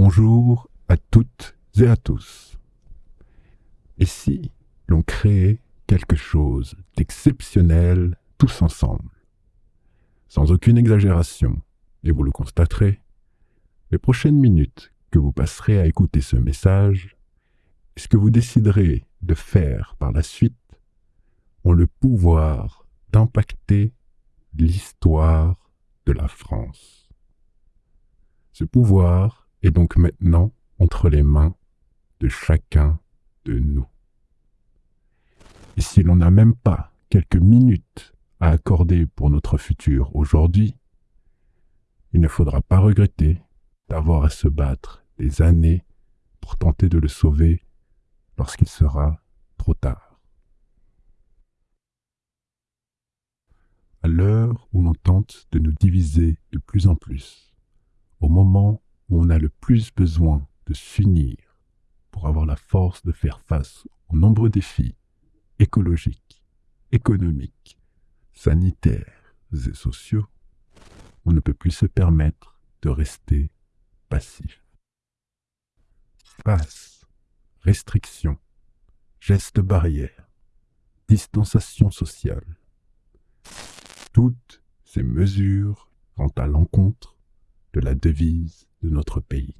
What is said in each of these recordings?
Bonjour à toutes et à tous. Et si l'on créait quelque chose d'exceptionnel tous ensemble Sans aucune exagération, et vous le constaterez, les prochaines minutes que vous passerez à écouter ce message, et ce que vous déciderez de faire par la suite, ont le pouvoir d'impacter l'histoire de la France. Ce pouvoir est donc maintenant entre les mains de chacun de nous. Et si l'on n'a même pas quelques minutes à accorder pour notre futur aujourd'hui, il ne faudra pas regretter d'avoir à se battre des années pour tenter de le sauver lorsqu'il sera trop tard. À l'heure où l'on tente de nous diviser de plus en plus, au moment où on a le plus besoin de s'unir pour avoir la force de faire face aux nombreux défis écologiques, économiques, sanitaires et sociaux, on ne peut plus se permettre de rester passif. Passe, restriction, gestes barrières, distanciation sociale. Toutes ces mesures vont à l'encontre de la devise de notre pays,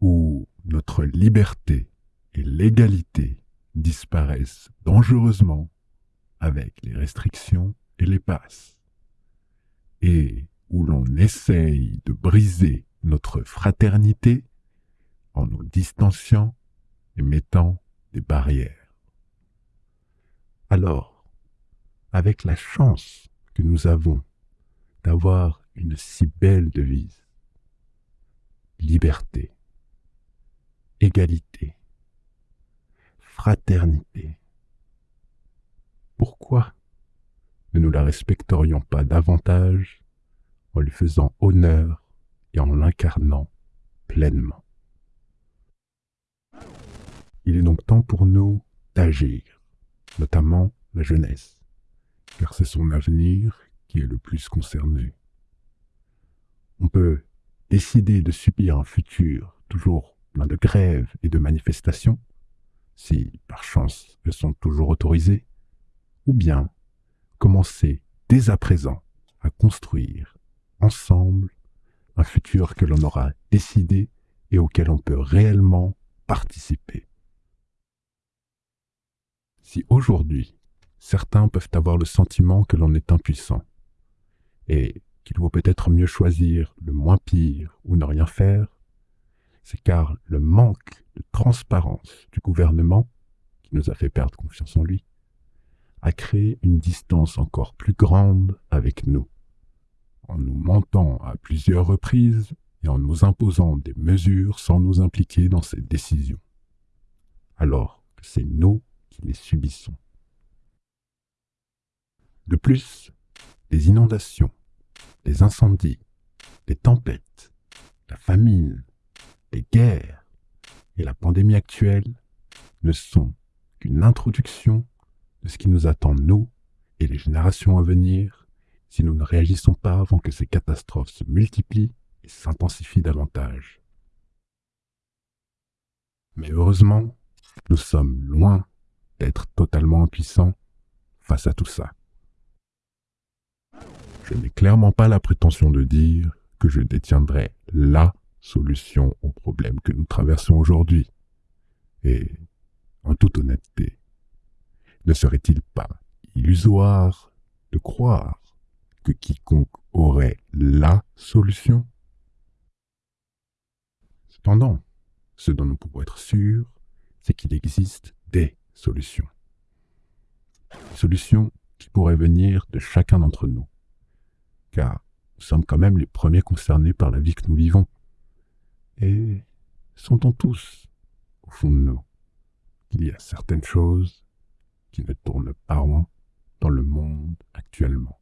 où notre liberté et l'égalité disparaissent dangereusement avec les restrictions et les passes, et où l'on essaye de briser notre fraternité en nous distanciant et mettant des barrières. Alors, avec la chance que nous avons d'avoir une si belle devise, liberté, égalité, fraternité, pourquoi ne nous la respecterions pas davantage en lui faisant honneur et en l'incarnant pleinement? Il est donc temps pour nous d'agir, notamment la jeunesse, car c'est son avenir qui est le plus concerné. On peut décider de subir un futur toujours plein de grèves et de manifestations, si par chance elles sont toujours autorisées, ou bien commencer dès à présent à construire ensemble un futur que l'on aura décidé et auquel on peut réellement participer. Si aujourd'hui, certains peuvent avoir le sentiment que l'on est impuissant et qu'il vaut peut-être mieux choisir le moins pire ou ne rien faire, c'est car le manque de transparence du gouvernement, qui nous a fait perdre confiance en lui, a créé une distance encore plus grande avec nous en nous mentant à plusieurs reprises et en nous imposant des mesures sans nous impliquer dans ces décisions, alors que c'est nous qui les subissons. De plus, les inondations, les incendies, les tempêtes, la famine, les guerres et la pandémie actuelle ne sont qu'une introduction de ce qui nous attend nous et les générations à venir si nous ne réagissons pas avant que ces catastrophes se multiplient et s'intensifient davantage. Mais heureusement, nous sommes loin d'être totalement impuissants face à tout ça. Je n'ai clairement pas la prétention de dire que je détiendrai LA solution au problème que nous traversons aujourd'hui. Et, en toute honnêteté, ne serait-il pas illusoire de croire que quiconque aurait la solution? Cependant, ce dont nous pouvons être sûrs, c'est qu'il existe des solutions. Solutions qui pourraient venir de chacun d'entre nous. Car nous sommes quand même les premiers concernés par la vie que nous vivons. Et sentons tous, au fond de nous, qu'il y a certaines choses qui ne tournent pas rond dans le monde actuellement.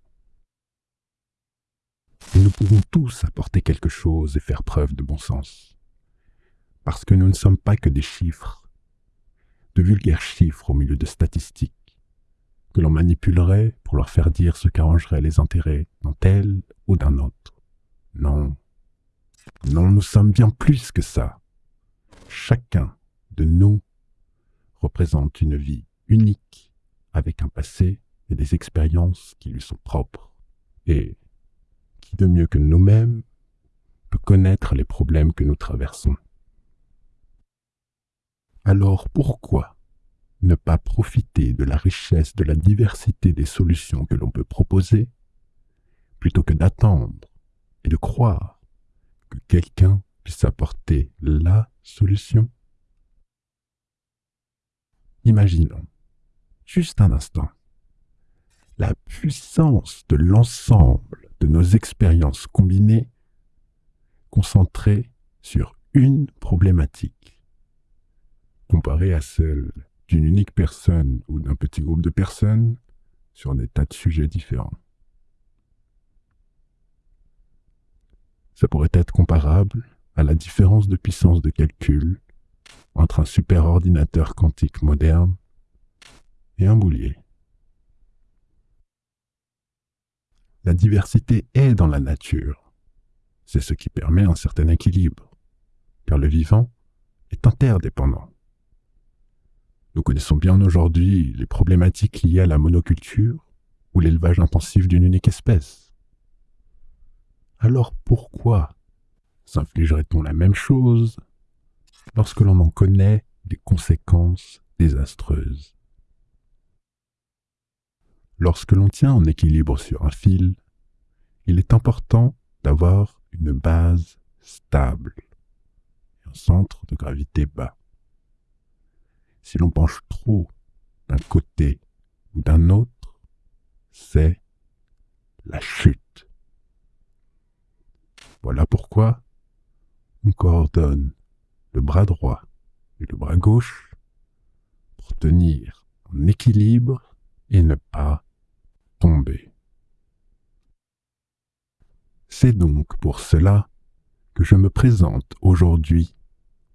Et nous pouvons tous apporter quelque chose et faire preuve de bon sens. Parce que nous ne sommes pas que des chiffres, de vulgaires chiffres au milieu de statistiques, que l'on manipulerait pour leur faire dire ce qu'arrangerait les intérêts d'un tel ou d'un autre. Non, Non, nous sommes bien plus que ça. Chacun de nous représente une vie unique, avec un passé et des expériences qui lui sont propres. Et qui de mieux que nous-mêmes peut connaître les problèmes que nous traversons? Alors pourquoi ne pas profiter de la richesse, de la diversité des solutions que l'on peut proposer, plutôt que d'attendre et de croire que quelqu'un puisse apporter la solution. Imaginons, juste un instant, la puissance de l'ensemble de nos expériences combinées concentrées sur une problématique, comparée à celle d'une unique personne ou d'un petit groupe de personnes sur des tas de sujets différents. Ça pourrait être comparable à la différence de puissance de calcul entre un superordinateur quantique moderne et un boulier. La diversité est dans la nature. C'est ce qui permet un certain équilibre, car le vivant est interdépendant. Nous connaissons bien aujourd'hui les problématiques liées à la monoculture ou l'élevage intensif d'une unique espèce. Alors pourquoi s'infligerait-on la même chose lorsque l'on en connaît les conséquences désastreuses? Lorsque l'on tient en équilibre sur un fil, il est important d'avoir une base stable et un centre de gravité bas. Si l'on penche trop d'un côté ou d'un autre, c'est la chute. Voilà pourquoi on coordonne le bras droit et le bras gauche pour tenir en équilibre et ne pas tomber. C'est donc pour cela que je me présente aujourd'hui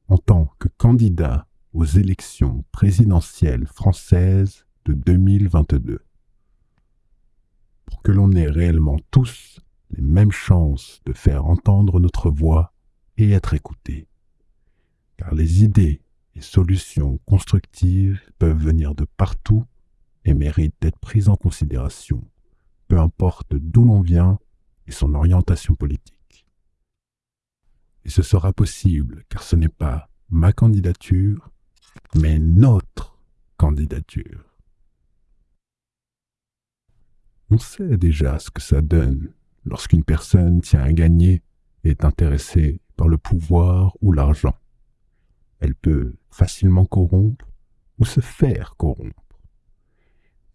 en tant que candidat aux élections présidentielles françaises de 2022. Pour que l'on ait réellement tous les mêmes chances de faire entendre notre voix et être écoutés car les idées et solutions constructives peuvent venir de partout et méritent d'être prises en considération, peu importe d'où l'on vient et son orientation politique. Et ce sera possible car ce n'est pas ma candidature, mais notre candidature. On sait déjà ce que ça donne lorsqu'une personne tient à gagner et est intéressée par le pouvoir ou l'argent elle peut facilement corrompre ou se faire corrompre.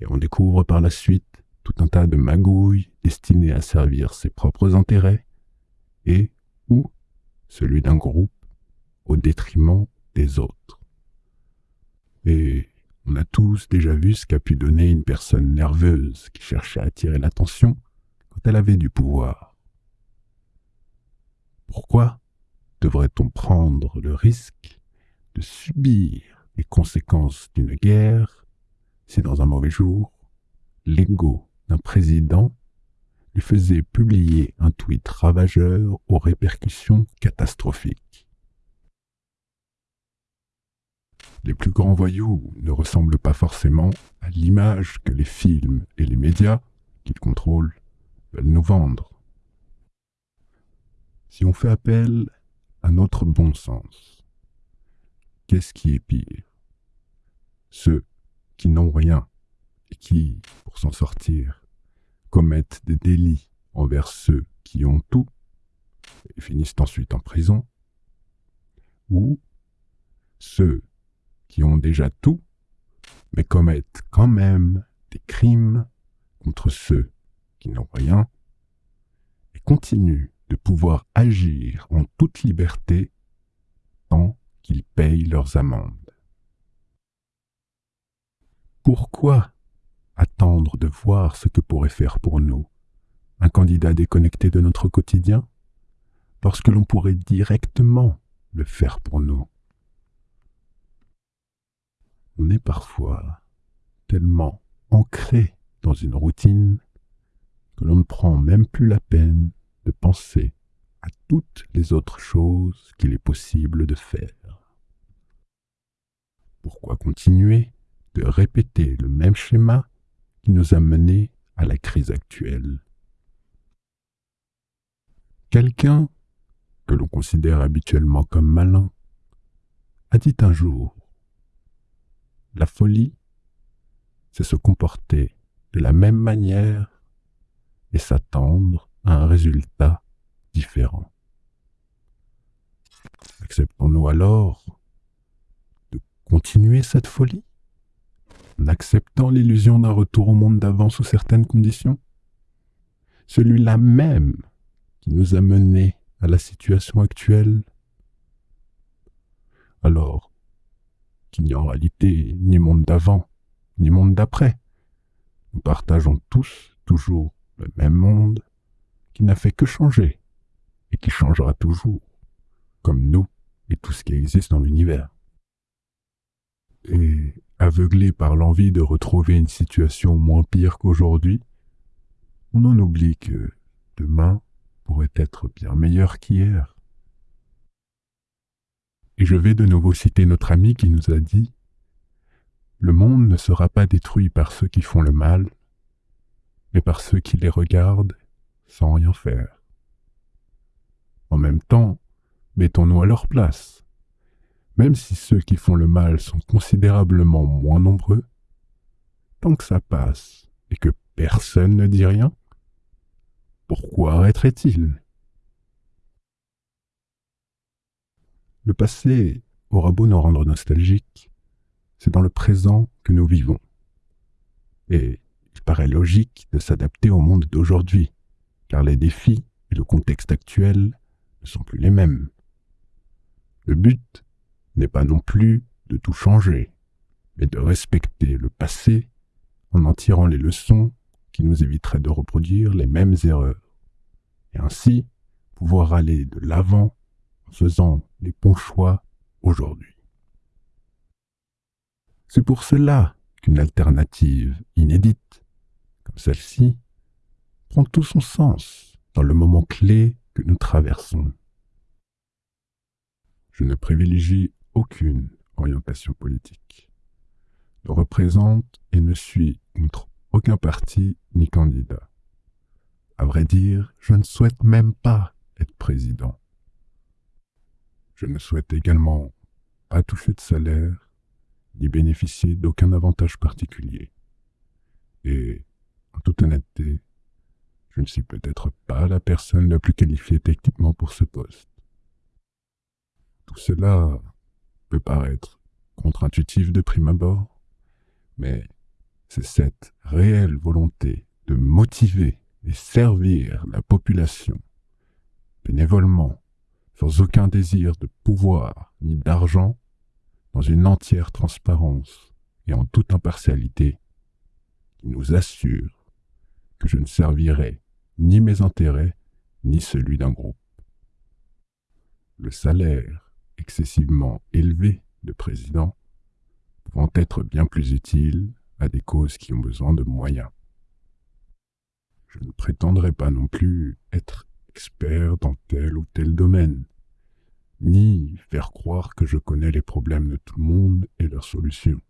Et on découvre par la suite tout un tas de magouilles destinées à servir ses propres intérêts et ou celui d'un groupe au détriment des autres. Et on a tous déjà vu ce qu'a pu donner une personne nerveuse qui cherchait à attirer l'attention quand elle avait du pouvoir. Pourquoi devrait-on prendre le risque de subir les conséquences d'une guerre si dans un mauvais jour, l'ego d'un président lui faisait publier un tweet ravageur aux répercussions catastrophiques? Les plus grands voyous ne ressemblent pas forcément à l'image que les films et les médias qu'ils contrôlent veulent nous vendre. Si on fait appel à notre bon sens, Qu'est-ce qui est pire? Ceux qui n'ont rien et qui, pour s'en sortir, commettent des délits envers ceux qui ont tout et finissent ensuite en prison, ou ceux qui ont déjà tout, mais commettent quand même des crimes contre ceux qui n'ont rien, et continuent de pouvoir agir en toute liberté tant qu'ils payent leurs amendes. Pourquoi attendre de voir ce que pourrait faire pour nous un candidat déconnecté de notre quotidien? Lorsque l'on pourrait directement le faire pour nous On est parfois tellement ancré dans une routine que l'on ne prend même plus la peine de penser à toutes les autres choses qu'il est possible de faire. Pourquoi continuer de répéter le même schéma qui nous a menés à la crise actuelle? Quelqu'un que l'on considère habituellement comme malin a dit un jour La folie, c'est se comporter de la même manière et s'attendre à un résultat différent. Acceptons-nous alors de continuer cette folie en acceptant l'illusion d'un retour au monde d'avant sous certaines conditions? Celui-là même qui nous a menés à la situation actuelle? Alors qu'il n'y a en réalité ni monde d'avant, ni monde d'après. Nous partageons tous toujours le même monde qui n'a fait que changer et qui changera toujours, comme nous et tout ce qui existe dans l'univers. Et aveuglé par l'envie de retrouver une situation moins pire qu'aujourd'hui, on en oublie que demain pourrait être bien meilleur qu'hier. Et je vais de nouveau citer notre ami qui nous a dit Le monde ne sera pas détruit par ceux qui font le mal, mais par ceux qui les regardent sans rien faire. En même temps, mettons-nous à leur place. Même si ceux qui font le mal sont considérablement moins nombreux, tant que ça passe et que personne ne dit rien, pourquoi arrêterait-il Le passé aura beau nous rendre nostalgiques, c'est dans le présent que nous vivons. Et il paraît logique de s'adapter au monde d'aujourd'hui, car les défis et le contexte actuel ne sont plus les mêmes. Le but n'est pas non plus de tout changer, mais de respecter le passé en en tirant les leçons qui nous éviterait de reproduire les mêmes erreurs, et ainsi pouvoir aller de l'avant faisant les bons choix aujourd'hui. C'est pour cela qu'une alternative inédite, comme celle-ci, prend tout son sens dans le moment clé que nous traversons. Je ne privilégie aucune orientation politique, ne représente et ne suis contre aucun parti ni candidat. À vrai dire, je ne souhaite même pas être président. Je ne souhaite également pas toucher de salaire, ni bénéficier d'aucun avantage particulier. Et, en toute honnêteté, je ne suis peut-être pas la personne la plus qualifiée techniquement pour ce poste. Tout cela peut paraître contre-intuitif de prime abord, mais c'est cette réelle volonté de motiver et servir la population bénévolement, sans aucun désir de pouvoir ni d'argent, dans une entière transparence et en toute impartialité, qui nous assure que je ne servirai ni mes intérêts ni celui d'un groupe. Le salaire excessivement élevé de président pouvant être bien plus utile à des causes qui ont besoin de moyens. Je ne prétendrai pas non plus être expert dans tel ou tel domaine, ni faire croire que je connais les problèmes de tout le monde et leurs solutions.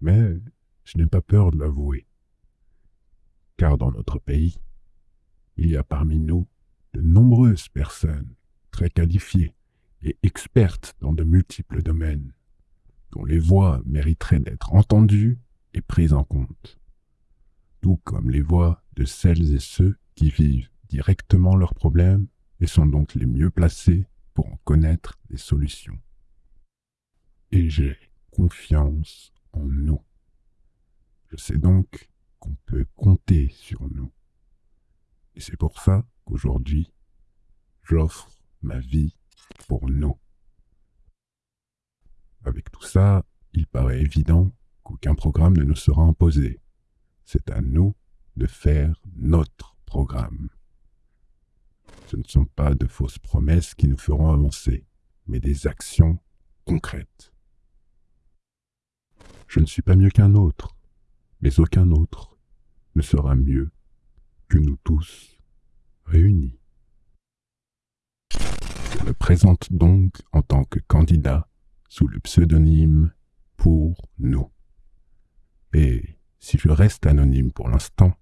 Mais je n'ai pas peur de l'avouer, car dans notre pays, il y a parmi nous de nombreuses personnes très qualifiées et expertes dans de multiples domaines, dont les voix mériteraient d'être entendues et prises en compte, tout comme les voix de celles et ceux qui vivent directement leurs problèmes et sont donc les mieux placés pour en connaître les solutions. Et j'ai confiance en nous. Je sais donc qu'on peut compter sur nous. Et c'est pour ça qu'aujourd'hui, j'offre ma vie pour nous. Avec tout ça, il paraît évident qu'aucun programme ne nous sera imposé. C'est à nous de faire notre programme. Ce ne sont pas de fausses promesses qui nous feront avancer, mais des actions concrètes. Je ne suis pas mieux qu'un autre, mais aucun autre ne sera mieux que nous tous réunis. présente donc en tant que candidat sous le pseudonyme Pour nous. Et si je reste anonyme pour l'instant,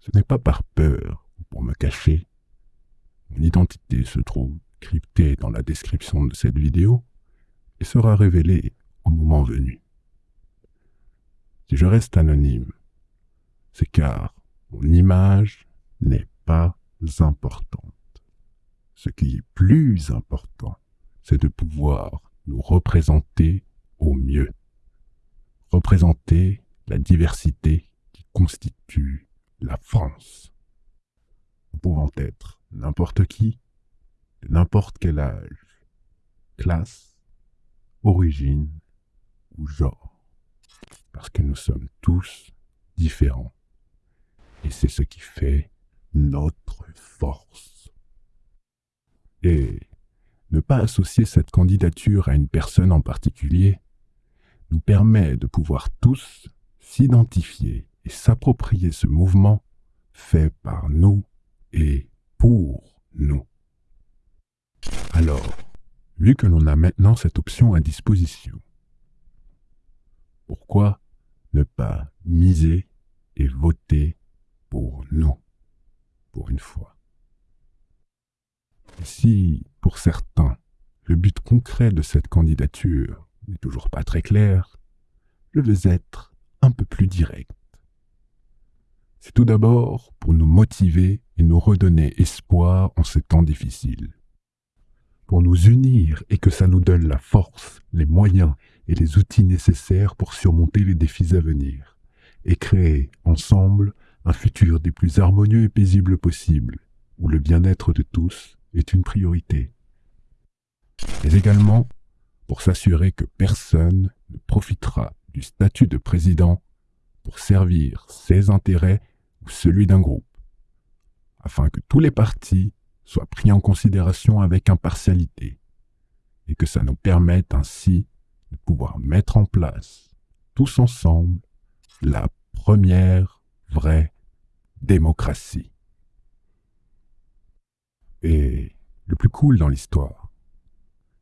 ce n'est pas par peur ou pour me cacher. Mon identité se trouve cryptée dans la description de cette vidéo et sera révélée au moment venu. Si je reste anonyme, c'est car mon image n'est pas importante. Ce qui est plus important, c'est de pouvoir nous représenter au mieux. Représenter la diversité qui constitue la France. Nous pouvons être n'importe qui, de n'importe quel âge, classe, origine ou genre. Parce que nous sommes tous différents. Et c'est ce qui fait notre force. Et ne pas associer cette candidature à une personne en particulier nous permet de pouvoir tous s'identifier et s'approprier ce mouvement fait par nous et pour nous. Alors, vu que l'on a maintenant cette option à disposition, pourquoi ne pas miser et voter pour nous, pour une fois? Si, pour certains, le but concret de cette candidature n'est toujours pas très clair, je veux être un peu plus direct. C'est tout d'abord pour nous motiver et nous redonner espoir en ces temps difficiles. Pour nous unir et que ça nous donne la force, les moyens et les outils nécessaires pour surmonter les défis à venir et créer ensemble un futur des plus harmonieux et paisibles possibles, où le bien-être de tous est une priorité. Mais également pour s'assurer que personne ne profitera du statut de président pour servir ses intérêts ou celui d'un groupe, afin que tous les partis soient pris en considération avec impartialité, et que ça nous permette ainsi de pouvoir mettre en place, tous ensemble, la première vraie démocratie. Et le plus cool dans l'histoire,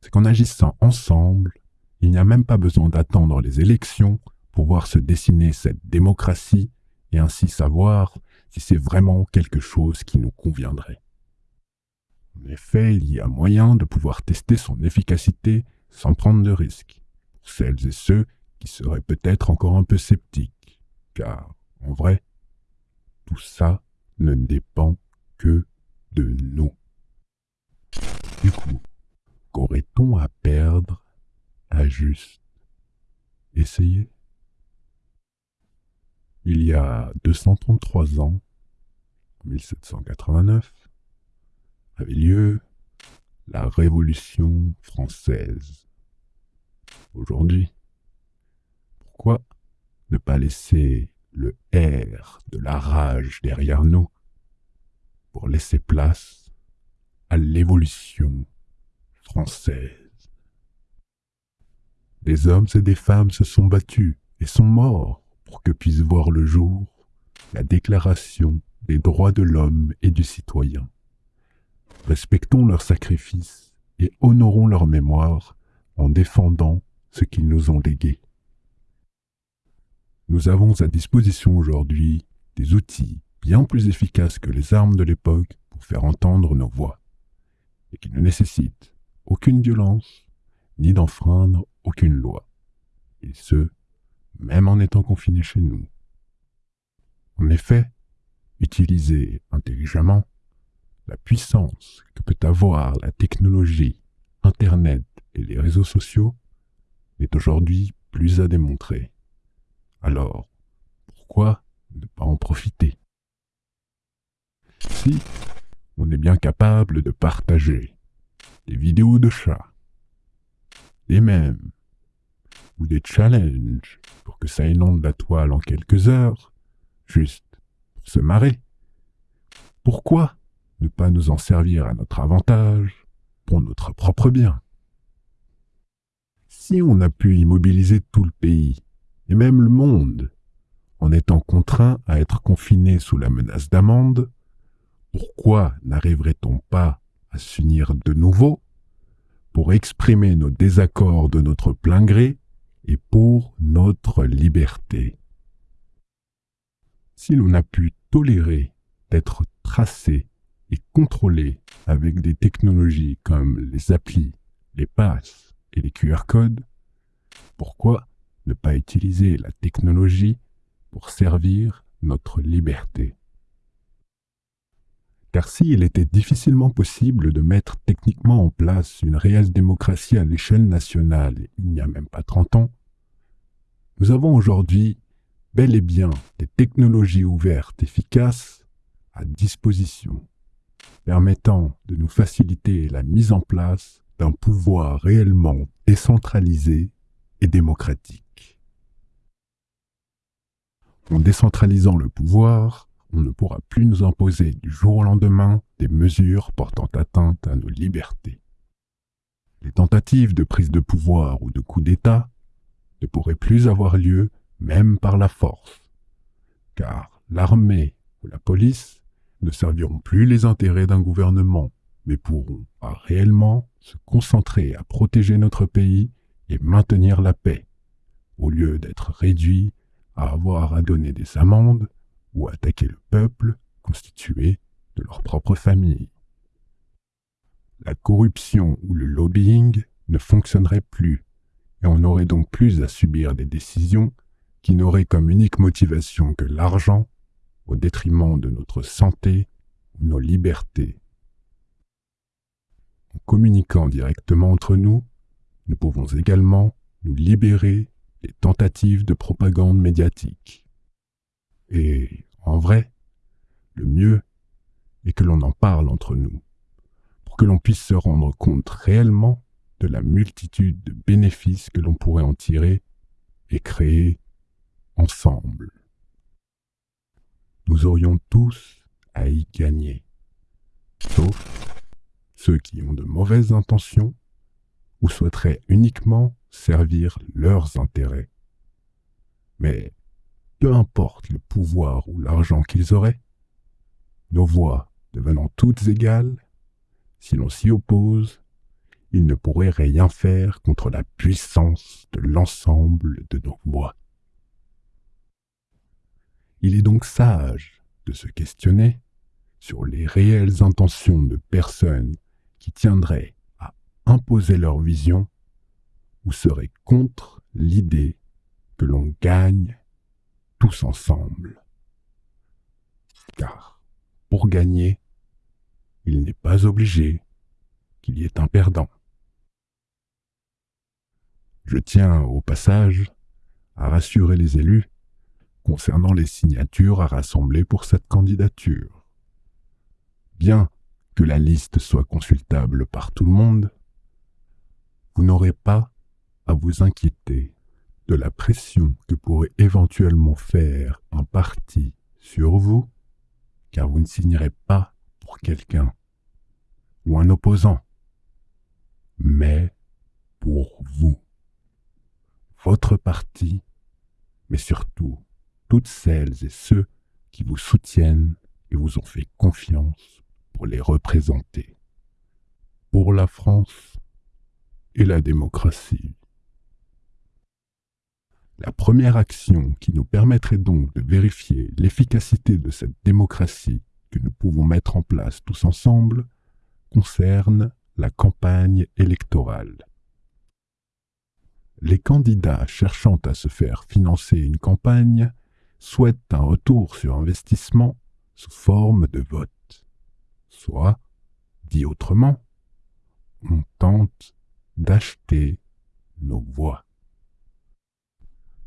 c'est qu'en agissant ensemble, il n'y a même pas besoin d'attendre les élections pour voir se dessiner cette démocratie et ainsi savoir si c'est vraiment quelque chose qui nous conviendrait. En effet, il y a moyen de pouvoir tester son efficacité sans prendre de risques, pour celles et ceux qui seraient peut-être encore un peu sceptiques, car, en vrai, tout ça ne dépend que de nous. Du coup, qu'aurait-on à perdre à juste essayer? Il y a 233 ans, en 1789, avait lieu la Révolution française. Aujourd'hui, pourquoi ne pas laisser le air de la rage derrière nous pour laisser place à l'évolution française? Des hommes et des femmes se sont battus et sont morts pour que puisse voir le jour la déclaration des droits de l'homme et du citoyen. Respectons leurs sacrifices et honorons leur mémoire en défendant ce qu'ils nous ont légué. Nous avons à disposition aujourd'hui des outils bien plus efficaces que les armes de l'époque pour faire entendre nos voix, et qui ne nécessitent aucune violence, ni d'enfreindre aucune loi, et ce, même en étant confinés chez nous. En effet, utiliser intelligemment la puissance que peut avoir la technologie, Internet et les réseaux sociaux est aujourd'hui plus à démontrer. Alors, pourquoi ne pas en profiter? Si on est bien capable de partager des vidéos de chats, des mèmes, ou des challenges pour que ça inonde la toile en quelques heures, juste pour se marrer, pourquoi ne pas nous en servir à notre avantage, pour notre propre bien? Si on a pu immobiliser tout le pays, et même le monde, en étant contraint à être confiné sous la menace d'amende, pourquoi n'arriverait-on pas à s'unir de nouveau pour exprimer nos désaccords de notre plein gré et pour notre liberté. Si l'on a pu tolérer d'être tracé et contrôlé avec des technologies comme les applis, les passes et les QR codes, pourquoi ne pas utiliser la technologie pour servir notre liberté? Car s'il était difficilement possible de mettre techniquement en place une réelle démocratie à l'échelle nationale il n'y a même pas 30 ans, nous avons aujourd'hui bel et bien des technologies ouvertes efficaces à disposition, permettant de nous faciliter la mise en place d'un pouvoir réellement décentralisé et démocratique. En décentralisant le pouvoir, on ne pourra plus nous imposer du jour au lendemain des mesures portant atteinte à nos libertés. Les tentatives de prise de pouvoir ou de coup d'État ne pourraient plus avoir lieu même par la force, car l'armée ou la police ne serviront plus les intérêts d'un gouvernement, mais pourront réellement se concentrer à protéger notre pays et maintenir la paix, au lieu d'être réduits à avoir à donner des amendes ou attaquer le peuple constitué de leur propre famille. La corruption ou le lobbying ne fonctionnerait plus, et on n'aurait donc plus à subir des décisions qui n'auraient comme unique motivation que l'argent au détriment de notre santé ou nos libertés. En communiquant directement entre nous, nous pouvons également nous libérer des tentatives de propagande médiatique. Et en vrai, le mieux est que l'on en parle entre nous, pour que l'on puisse se rendre compte réellement de la multitude de bénéfices que l'on pourrait en tirer et créer ensemble. Nous aurions tous à y gagner, sauf ceux qui ont de mauvaises intentions ou souhaiteraient uniquement servir leurs intérêts. Mais peu importe le pouvoir ou l'argent qu'ils auraient, nos voix devenant toutes égales, si l'on s'y oppose, ils ne pourraient rien faire contre la puissance de l'ensemble de nos voix. Il est donc sage de se questionner sur les réelles intentions de personnes qui tiendraient à imposer leur vision ou seraient contre l'idée que l'on gagne tous ensemble. Car pour gagner, il n'est pas obligé qu'il y ait un perdant. Je tiens au passage à rassurer les élus concernant les signatures à rassembler pour cette candidature. Bien que la liste soit consultable par tout le monde, vous n'aurez pas à vous inquiéter de la pression que pourrait éventuellement faire un parti sur vous, car vous ne signerez pas pour quelqu'un ou un opposant, mais pour vous, votre parti, mais surtout toutes celles et ceux qui vous soutiennent et vous ont fait confiance pour les représenter, pour la France et la démocratie. La première action qui nous permettrait donc de vérifier l'efficacité de cette démocratie que nous pouvons mettre en place tous ensemble concerne la campagne électorale. Les candidats cherchant à se faire financer une campagne souhaitent un retour sur investissement sous forme de vote. Soit, dit autrement, on tente d'acheter nos voix.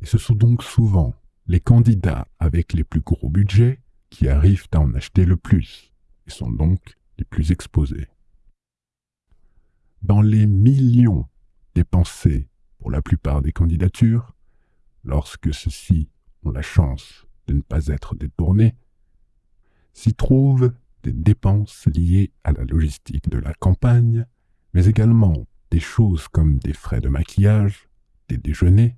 Et ce sont donc souvent les candidats avec les plus gros budgets qui arrivent à en acheter le plus et sont donc les plus exposés. Dans les millions dépensés pour la plupart des candidatures, lorsque ceux-ci ont la chance de ne pas être détournés, s'y trouvent des dépenses liées à la logistique de la campagne, mais également des choses comme des frais de maquillage, des déjeuners,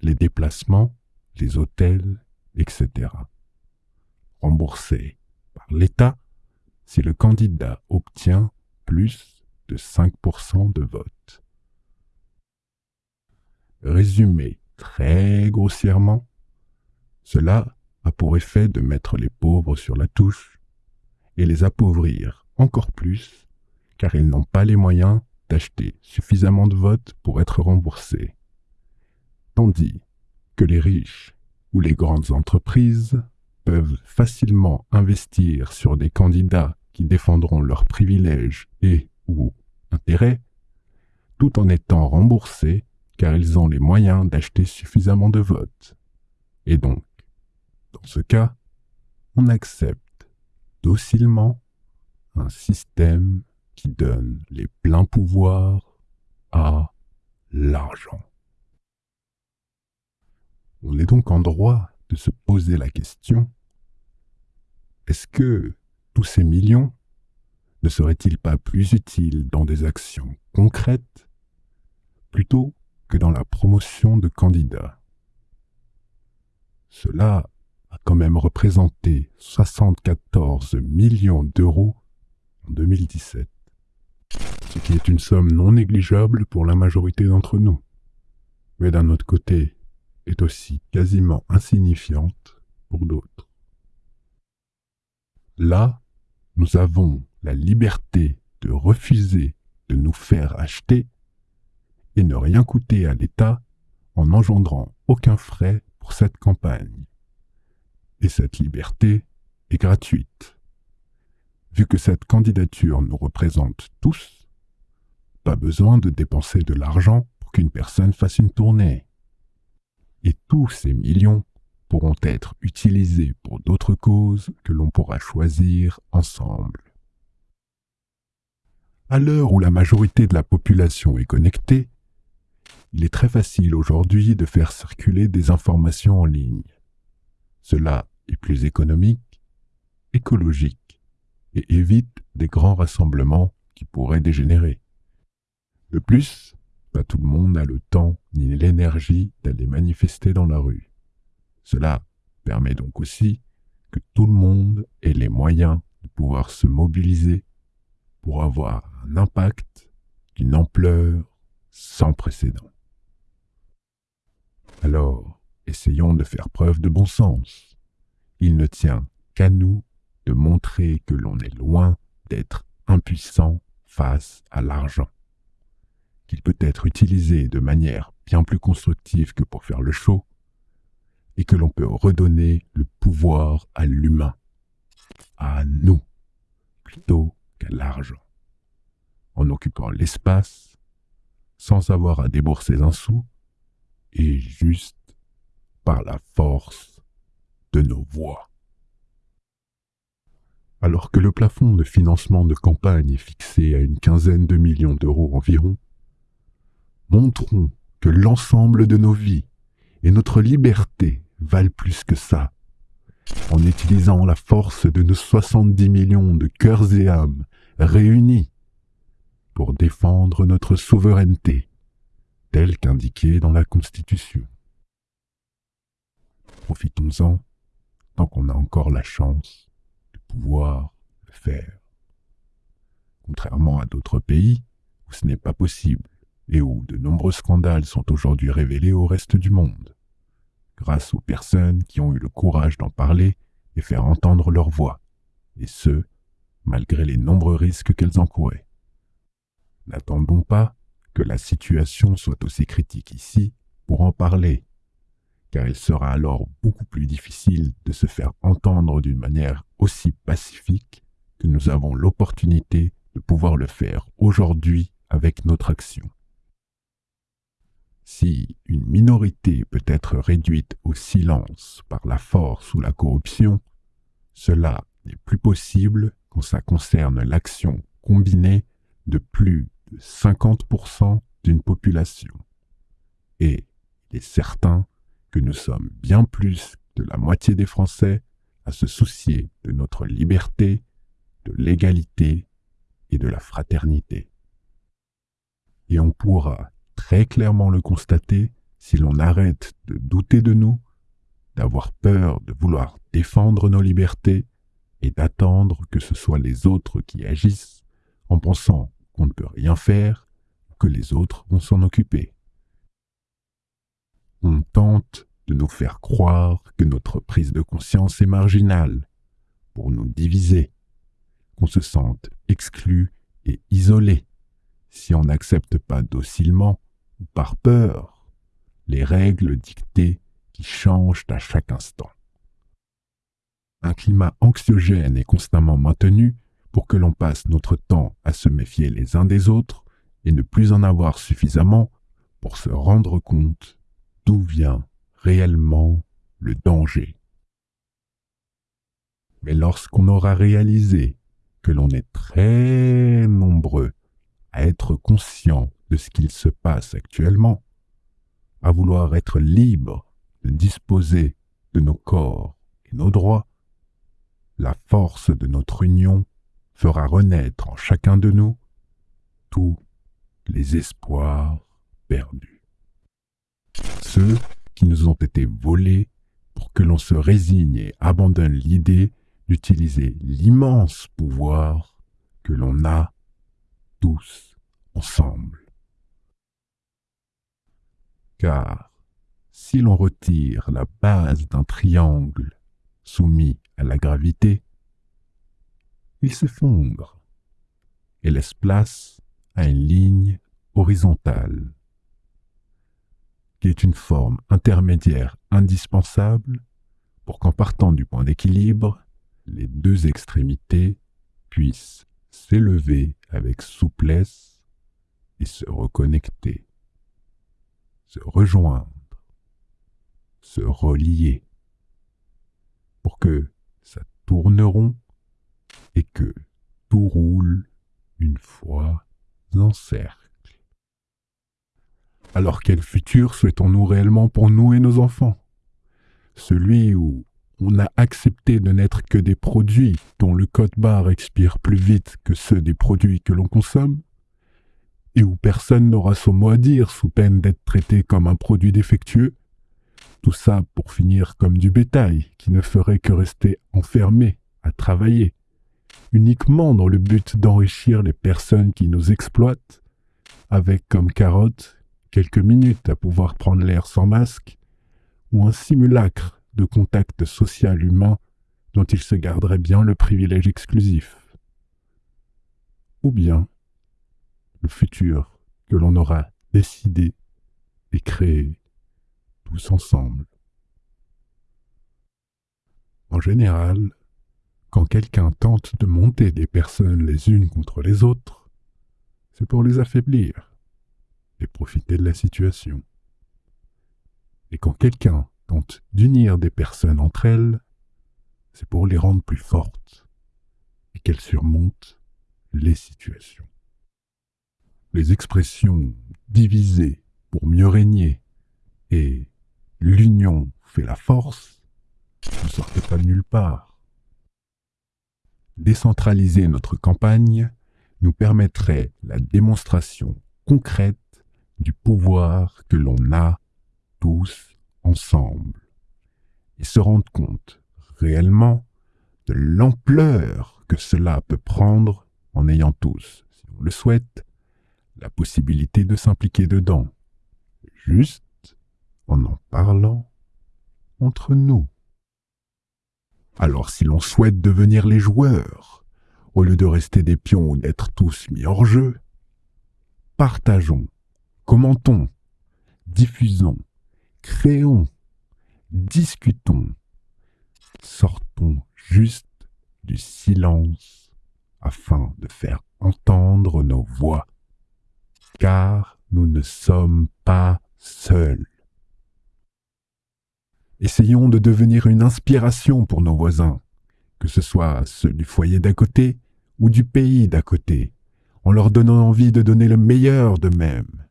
les déplacements, les hôtels, etc. Remboursés par l'État si le candidat obtient plus de 5% de vote. Résumé très grossièrement, cela a pour effet de mettre les pauvres sur la touche et les appauvrir encore plus car ils n'ont pas les moyens d'acheter suffisamment de votes pour être remboursés. Tandis que les riches ou les grandes entreprises peuvent facilement investir sur des candidats qui défendront leurs privilèges et ou intérêts, tout en étant remboursés car ils ont les moyens d'acheter suffisamment de votes. Et donc, dans ce cas, on accepte docilement un système qui donne les pleins pouvoirs à l'argent. On est donc en droit de se poser la question, est-ce que tous ces millions ne seraient-ils pas plus utiles dans des actions concrètes plutôt que dans la promotion de candidats Cela a quand même représenté 74 millions d'euros en 2017 ce qui est une somme non négligeable pour la majorité d'entre nous, mais d'un autre côté est aussi quasiment insignifiante pour d'autres. Là, nous avons la liberté de refuser de nous faire acheter et ne rien coûter à l'État en engendrant aucun frais pour cette campagne. Et cette liberté est gratuite. Vu que cette candidature nous représente tous, pas besoin de dépenser de l'argent pour qu'une personne fasse une tournée. Et tous ces millions pourront être utilisés pour d'autres causes que l'on pourra choisir ensemble. À l'heure où la majorité de la population est connectée, il est très facile aujourd'hui de faire circuler des informations en ligne. Cela est plus économique, écologique et évite des grands rassemblements qui pourraient dégénérer. De plus, pas tout le monde a le temps ni l'énergie d'aller manifester dans la rue. Cela permet donc aussi que tout le monde ait les moyens de pouvoir se mobiliser pour avoir un impact d'une ampleur sans précédent. Alors, essayons de faire preuve de bon sens. Il ne tient qu'à nous de montrer que l'on est loin d'être impuissant face à l'argent, qu'il peut être utilisé de manière bien plus constructive que pour faire le show, et que l'on peut redonner le pouvoir à l'humain, à nous, plutôt qu'à l'argent, en occupant l'espace, sans avoir à débourser un sou, et juste par la force de nos voix. Alors que le plafond de financement de campagne est fixé à une quinzaine de millions d'euros environ, montrons que l'ensemble de nos vies et notre liberté valent plus que ça, en utilisant la force de nos 70 millions de cœurs et âmes réunis pour défendre notre souveraineté, telle qu'indiquée dans la Constitution? Profitons-en tant qu'on a encore la chance pouvoir le faire. Contrairement à d'autres pays où ce n'est pas possible et où de nombreux scandales sont aujourd'hui révélés au reste du monde, grâce aux personnes qui ont eu le courage d'en parler et faire entendre leur voix, et ce, malgré les nombreux risques qu'elles encouraient. N'attendons pas la situation soit aussi critique ici pour en parler car il sera alors beaucoup plus difficile de se faire entendre d'une manière aussi pacifique que nous avons l'opportunité de pouvoir le faire aujourd'hui avec notre action. Si une minorité peut être réduite au silence par la force ou la corruption, cela n'est plus possible quand ça concerne l'action combinée de plus 50% d'une population. Et il est certain que nous sommes bien plus de la moitié des Français à se soucier de notre liberté, de l'égalité et de la fraternité. Et on pourra très clairement le constater si l'on arrête de douter de nous, d'avoir peur de vouloir défendre nos libertés et d'attendre que ce soit les autres qui agissent en pensant qu'on ne peut rien faire, que les autres vont s'en occuper. On tente de nous faire croire que notre prise de conscience est marginale, pour nous diviser, qu'on se sente exclu et isolé si on n'accepte pas docilement ou par peur les règles dictées qui changent à chaque instant. Un climat anxiogène est constamment maintenu pour que l'on passe notre temps à se méfier les uns des autres et ne plus en avoir suffisamment pour se rendre compte d'où vient réellement le danger. Mais lorsqu'on aura réalisé que l'on est très nombreux à être conscient de ce qu'il se passe actuellement, à vouloir être libre de disposer de nos corps et nos droits, la force de notre union fera renaître en chacun de nous tous les espoirs perdus. Ceux qui nous ont été volés pour que l'on se résigne et abandonne l'idée d'utiliser l'immense pouvoir que l'on a tous ensemble. Car si l'on retire la base d'un triangle soumis à la gravité, il s'effondre et laisse place à une ligne horizontale, qui est une forme intermédiaire indispensable pour qu'en partant du point d'équilibre, les deux extrémités puissent s'élever avec souplesse et se reconnecter, se rejoindre, se relier, pour que ça tourne rond et que tout roule une fois en cercle. Alors quel futur souhaitons-nous réellement pour nous et nos enfants? Celui où on a accepté de n'être que des produits dont le code barre expire plus vite que ceux des produits que l'on consomme, et où personne n'aura son mot à dire sous peine d'être traité comme un produit défectueux, tout ça pour finir comme du bétail qui ne ferait que rester enfermé à travailler, uniquement dans le but d'enrichir les personnes qui nous exploitent, avec comme carotte quelques minutes à pouvoir prendre l'air sans masque, ou un simulacre de contact social humain dont il se garderait bien le privilège exclusif. Ou bien le futur que l'on aura décidé et créé tous ensemble. En général, quand quelqu'un tente de monter des personnes les unes contre les autres, c'est pour les affaiblir et profiter de la situation. Et quand quelqu'un tente d'unir des personnes entre elles, c'est pour les rendre plus fortes et qu'elles surmontent les situations. Les expressions diviser pour mieux régner et l'union fait la force ne sortent pas de nulle part. Décentraliser notre campagne nous permettrait la démonstration concrète du pouvoir que l'on a tous ensemble et se rendre compte réellement de l'ampleur que cela peut prendre en ayant tous, si on le souhaite, la possibilité de s'impliquer dedans, juste en en parlant entre nous. Alors si l'on souhaite devenir les joueurs, au lieu de rester des pions ou d'être tous mis hors jeu, partageons, commentons, diffusons, créons, discutons, sortons juste du silence afin de faire entendre nos voix, car nous ne sommes pas seuls. Essayons de devenir une inspiration pour nos voisins, que ce soit ceux du foyer d'à côté ou du pays d'à côté, en leur donnant envie de donner le meilleur d'eux-mêmes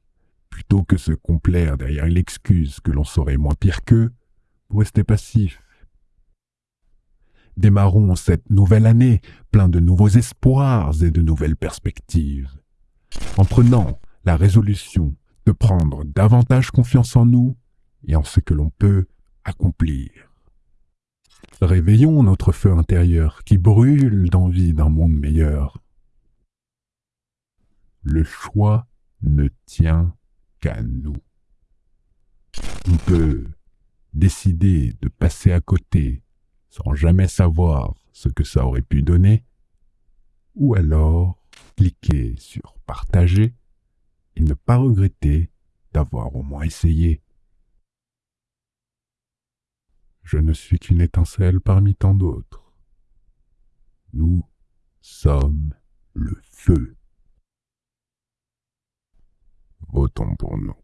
plutôt que se complaire derrière l'excuse que l'on saurait moins pire qu'eux, pour rester passif. Démarrons cette nouvelle année plein de nouveaux espoirs et de nouvelles perspectives, en prenant la résolution de prendre davantage confiance en nous et en ce que l'on peut accomplir. Réveillons notre feu intérieur qui brûle d'envie d'un monde meilleur Le choix ne tient qu'à nous. On peut décider de passer à côté sans jamais savoir ce que ça aurait pu donner, ou alors cliquer sur partager et ne pas regretter d'avoir au moins essayé. Je ne suis qu'une étincelle parmi tant d'autres. Nous sommes le feu. Votons pour nous.